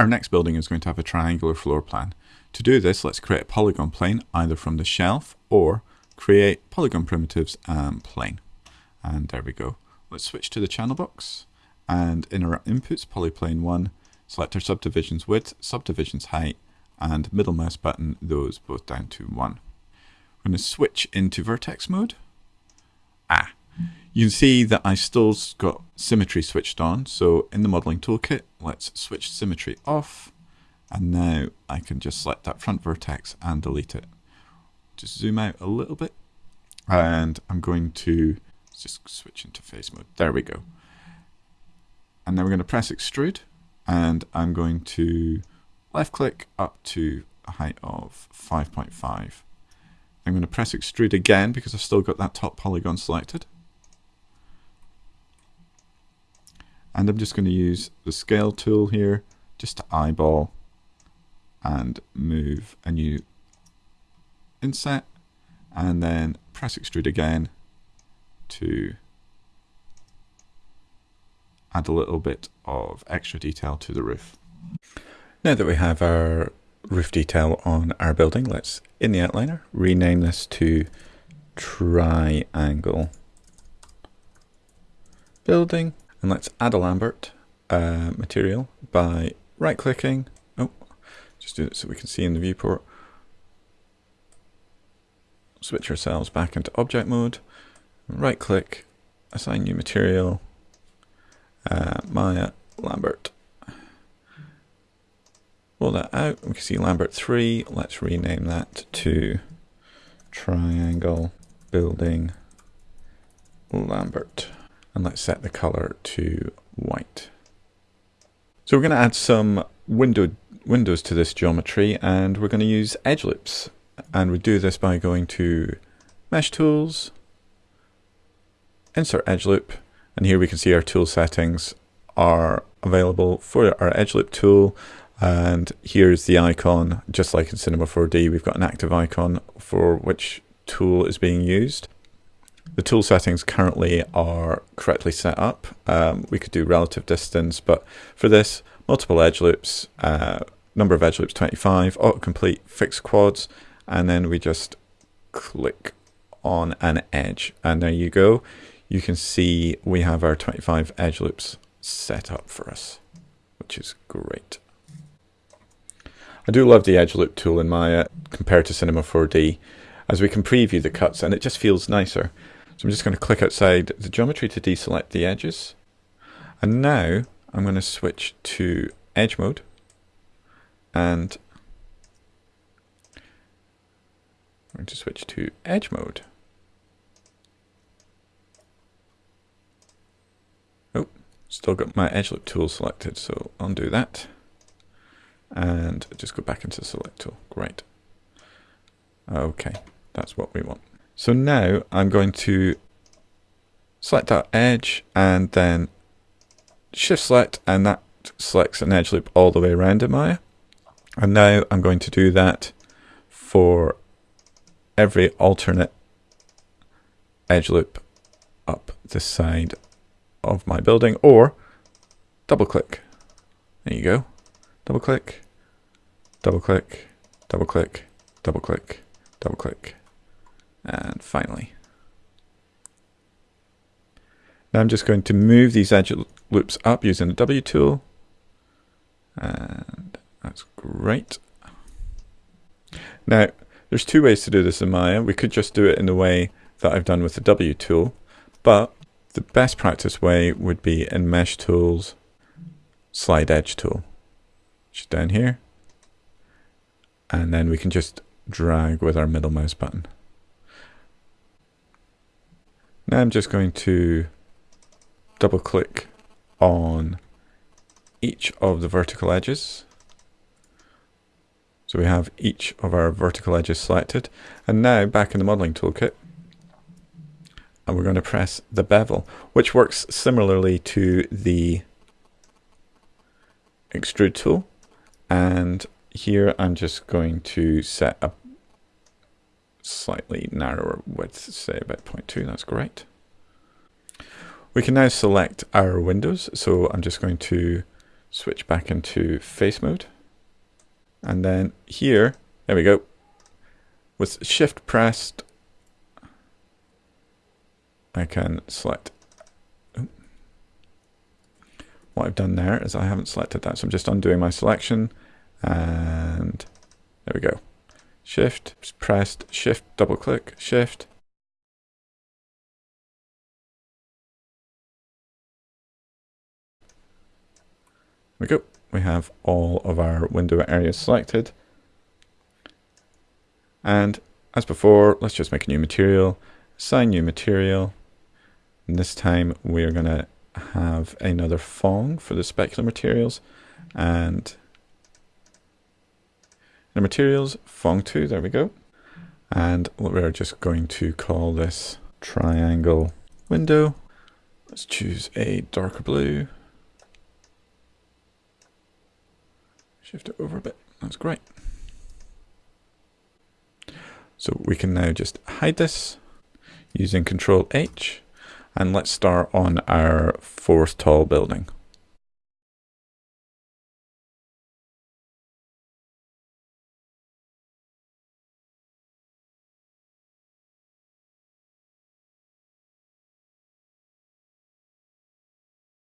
Our next building is going to have a triangular floor plan. To do this, let's create a polygon plane either from the shelf or create polygon primitives and plane. And there we go. Let's switch to the channel box and in our inputs polyplane 1, select our subdivisions width, subdivisions height and middle mouse button those both down to 1. We're going to switch into vertex mode. Ah, you can see that I still got symmetry switched on. So in the modeling toolkit, let's switch symmetry off. And now I can just select that front vertex and delete it. Just zoom out a little bit. And I'm going to just switch into face mode. There we go. And then we're going to press extrude. And I'm going to left click up to a height of 5.5. I'm going to press extrude again because I've still got that top polygon selected. And I'm just going to use the scale tool here just to eyeball and move a new inset and then press extrude again to add a little bit of extra detail to the roof. Now that we have our roof detail on our building, let's, in the outliner, rename this to triangle building and let's add a Lambert uh, material by right clicking. Oh, just do it so we can see in the viewport. Switch ourselves back into object mode. Right click, assign new material, uh, Maya Lambert. Roll that out. We can see Lambert 3. Let's rename that to Triangle Building Lambert and let's set the color to white. So we're going to add some window windows to this geometry and we're going to use edge loops and we do this by going to mesh tools insert edge loop and here we can see our tool settings are available for our edge loop tool. And here's the icon just like in cinema 4d we've got an active icon for which tool is being used the tool settings currently are correctly set up. Um, we could do relative distance, but for this, multiple edge loops, uh, number of edge loops 25, autocomplete fixed quads, and then we just click on an edge. And there you go. You can see we have our 25 edge loops set up for us, which is great. I do love the edge loop tool in Maya compared to Cinema 4D as we can preview the cuts and it just feels nicer. So I'm just going to click outside the geometry to deselect the edges. And now I'm going to switch to edge mode and I'm going to switch to edge mode. Oh, still got my edge loop tool selected, so undo that. And just go back into select tool. Great. Okay, that's what we want. So now I'm going to select that edge and then shift select and that selects an edge loop all the way around in Maya. And now I'm going to do that for every alternate edge loop up the side of my building or double click. There you go. Double click, double click, double click, double click, double click. And finally. Now I'm just going to move these edge loops up using the W tool. And that's great. Now, there's two ways to do this in Maya. We could just do it in the way that I've done with the W tool, but the best practice way would be in Mesh Tools, Slide Edge tool, which is down here. And then we can just drag with our middle mouse button. Now I'm just going to double click on each of the vertical edges. So we have each of our vertical edges selected. And now back in the modeling toolkit, and we're going to press the bevel, which works similarly to the extrude tool. And here I'm just going to set a slightly narrower width, say about 0.2, that's great. We can now select our windows, so I'm just going to switch back into face mode. And then here, there we go. With shift pressed, I can select. What I've done there is I haven't selected that, so I'm just undoing my selection. And there we go. Shift, pressed, shift, double click, shift. There we go. We have all of our window areas selected. And as before, let's just make a new material, assign new material. And this time we're going to have another Phong for the specular materials. And the materials, Phong 2, there we go. And we're just going to call this triangle window. Let's choose a darker blue. Shift it over a bit. That's great. So we can now just hide this using Control H and let's start on our fourth tall building.